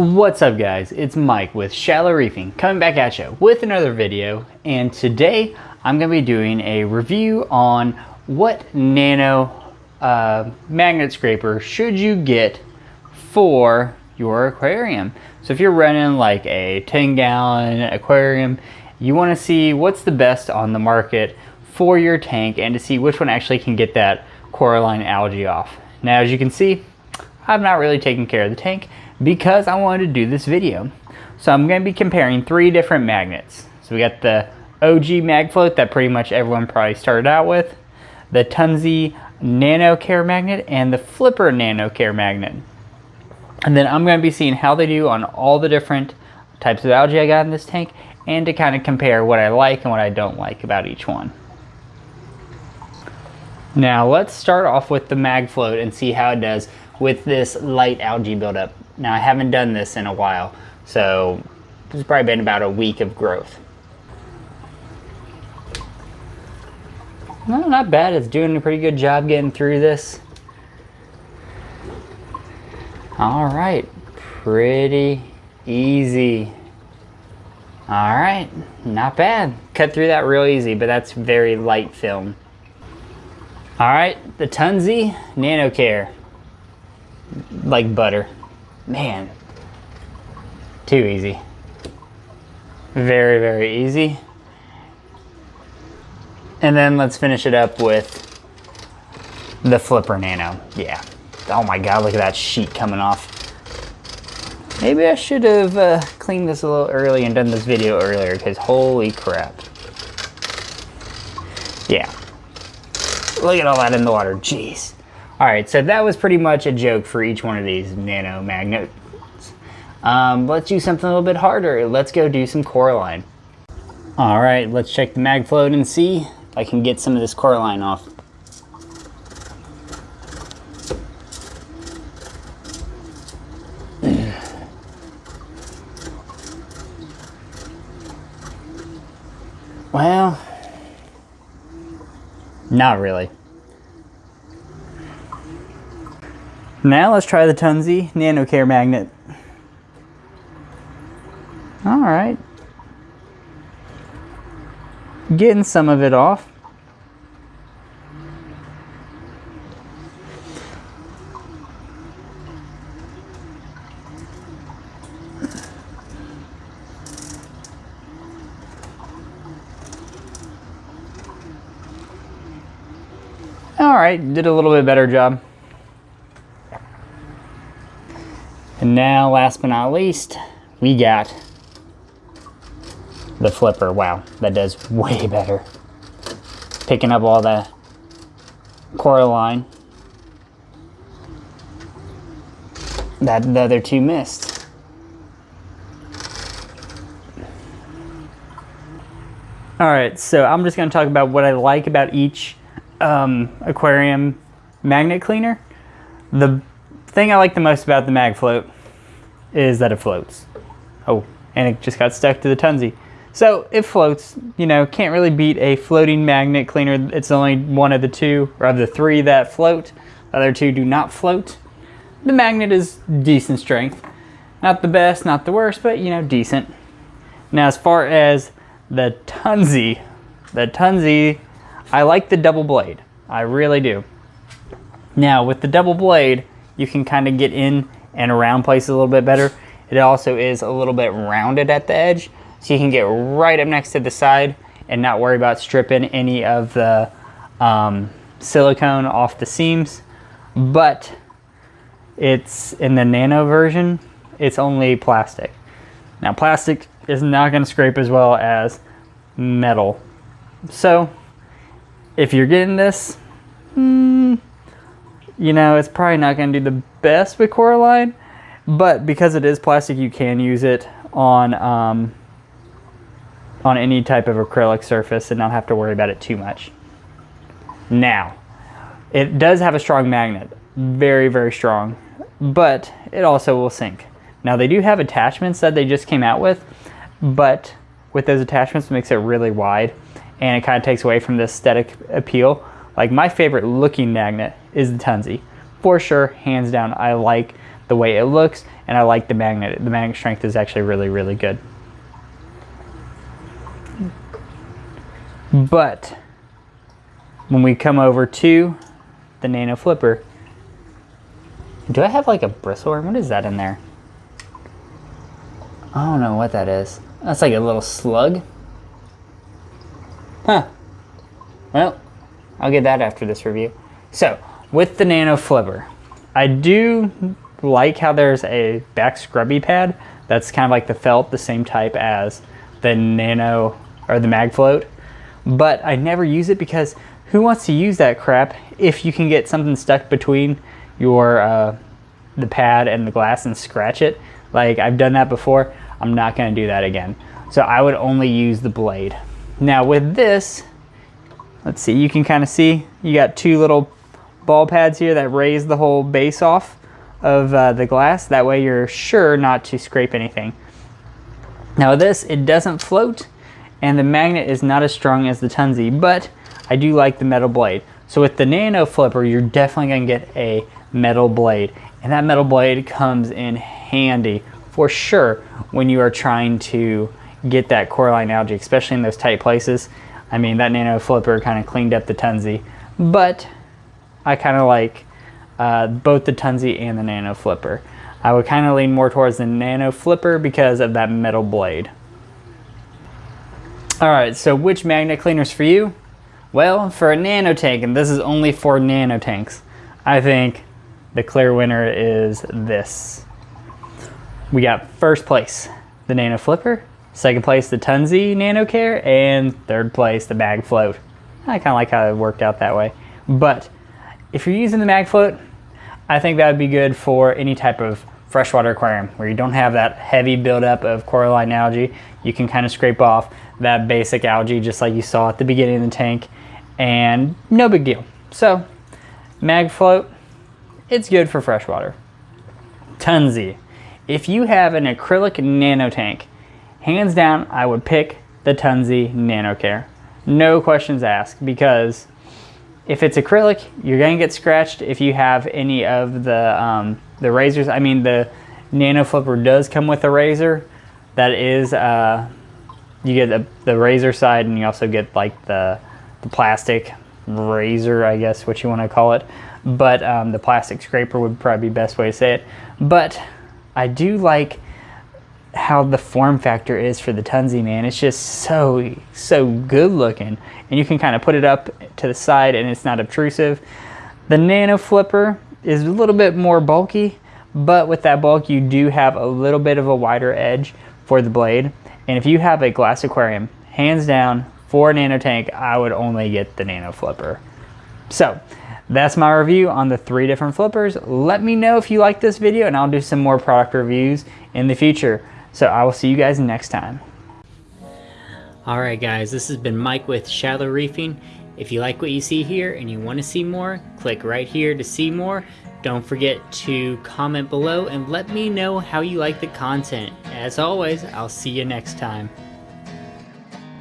What's up guys, it's Mike with Shallow Reefing coming back at you with another video and today I'm going to be doing a review on what nano uh, magnet scraper should you get for your aquarium. So if you're running like a 10 gallon aquarium, you want to see what's the best on the market for your tank and to see which one actually can get that coralline algae off. Now as you can see, I've not really taken care of the tank because I wanted to do this video. So I'm going to be comparing three different magnets. So we got the OG mag float that pretty much everyone probably started out with, the Tunze Nano Care magnet, and the Flipper Nano Care magnet. And then I'm going to be seeing how they do on all the different types of algae I got in this tank and to kind of compare what I like and what I don't like about each one. Now let's start off with the mag float and see how it does with this light algae buildup. Now I haven't done this in a while, so it's probably been about a week of growth. No, not bad. It's doing a pretty good job getting through this. All right, pretty easy. All right, not bad. Cut through that real easy, but that's very light film. All right, the Tunze NanoCare. Like butter. Man, too easy. Very, very easy. And then let's finish it up with the Flipper Nano. Yeah. Oh my God, look at that sheet coming off. Maybe I should have uh, cleaned this a little early and done this video earlier because holy crap. Yeah. Look at all that in the water, jeez. All right, so that was pretty much a joke for each one of these nano magnets. Um, let's do something a little bit harder. Let's go do some coralline. All right, let's check the mag float and see if I can get some of this coralline off. Well, not really. Now let's try the Tunze NanoCare magnet. All right. Getting some of it off. All right, did a little bit better job. And now, last but not least, we got the flipper. Wow, that does way better. Picking up all the coralline that the other two missed. All right, so I'm just gonna talk about what I like about each um, aquarium magnet cleaner. The thing I like the most about the mag float is that it floats. Oh, and it just got stuck to the Tunze. So it floats, you know, can't really beat a floating magnet cleaner. It's only one of the two, or of the three that float. The other two do not float. The magnet is decent strength. Not the best, not the worst, but you know, decent. Now as far as the Tunze, the Tunze, I like the double blade. I really do. Now with the double blade, you can kind of get in and around places a little bit better. It also is a little bit rounded at the edge, so you can get right up next to the side and not worry about stripping any of the um, silicone off the seams. But it's in the nano version, it's only plastic. Now plastic is not gonna scrape as well as metal. So if you're getting this, hmm, you know, it's probably not going to do the best with coralline, but because it is plastic, you can use it on um, on any type of acrylic surface and not have to worry about it too much. Now, it does have a strong magnet, very, very strong, but it also will sink. Now they do have attachments that they just came out with, but with those attachments it makes it really wide and it kind of takes away from the aesthetic appeal like my favorite looking magnet is the Tunze. For sure, hands down, I like the way it looks, and I like the magnet. The magnet strength is actually really, really good. But when we come over to the Nano Flipper, do I have like a bristle worm? What is that in there? I don't know what that is. That's like a little slug. Huh. Well, I'll get that after this review. So, with the Nano Flipper, I do like how there's a back scrubby pad that's kind of like the felt, the same type as the Nano or the Mag Float. But I never use it because who wants to use that crap if you can get something stuck between your uh, the pad and the glass and scratch it? Like I've done that before. I'm not going to do that again. So I would only use the blade. Now with this, let's see, you can kind of see you got two little ball pads here that raise the whole base off of uh, the glass. That way you're sure not to scrape anything. Now this, it doesn't float and the magnet is not as strong as the Tunze, but I do like the metal blade. So with the Nano Flipper, you're definitely gonna get a metal blade. And that metal blade comes in handy for sure when you are trying to get that coralline algae, especially in those tight places. I mean, that Nano Flipper kind of cleaned up the Tunze, but I kind of like uh, both the Tunze and the Nano Flipper. I would kind of lean more towards the Nano Flipper because of that metal blade. All right, so which magnet cleaners for you? Well, for a nano tank, and this is only for nano tanks, I think the clear winner is this. We got first place, the Nano Flipper, second place, the Tunze Nano Care, and third place, the Mag Float. I kind of like how it worked out that way. But if you're using the Mag Float, I think that would be good for any type of freshwater aquarium where you don't have that heavy buildup of coralline algae. You can kind of scrape off that basic algae just like you saw at the beginning of the tank and no big deal. So Mag Float, it's good for freshwater. Tunze. If you have an acrylic nano tank, hands down, I would pick the Tunze Nano Care. No questions asked because if it's acrylic, you're gonna get scratched if you have any of the, um, the razors. I mean, the Nano Flipper does come with a razor. That is, uh, you get the, the razor side and you also get like the, the plastic razor, I guess what you wanna call it. But um, the plastic scraper would probably be best way to say it. But I do like how the form factor is for the Tunze, man. It's just so, so good looking. And you can kind of put it up to the side and it's not obtrusive. The Nano Flipper is a little bit more bulky, but with that bulk, you do have a little bit of a wider edge for the blade. And if you have a glass aquarium, hands down, for a nano tank, I would only get the Nano Flipper. So, that's my review on the three different flippers. Let me know if you like this video and I'll do some more product reviews in the future. So I will see you guys next time. Alright guys, this has been Mike with Shallow Reefing. If you like what you see here and you want to see more, click right here to see more. Don't forget to comment below and let me know how you like the content. As always, I'll see you next time.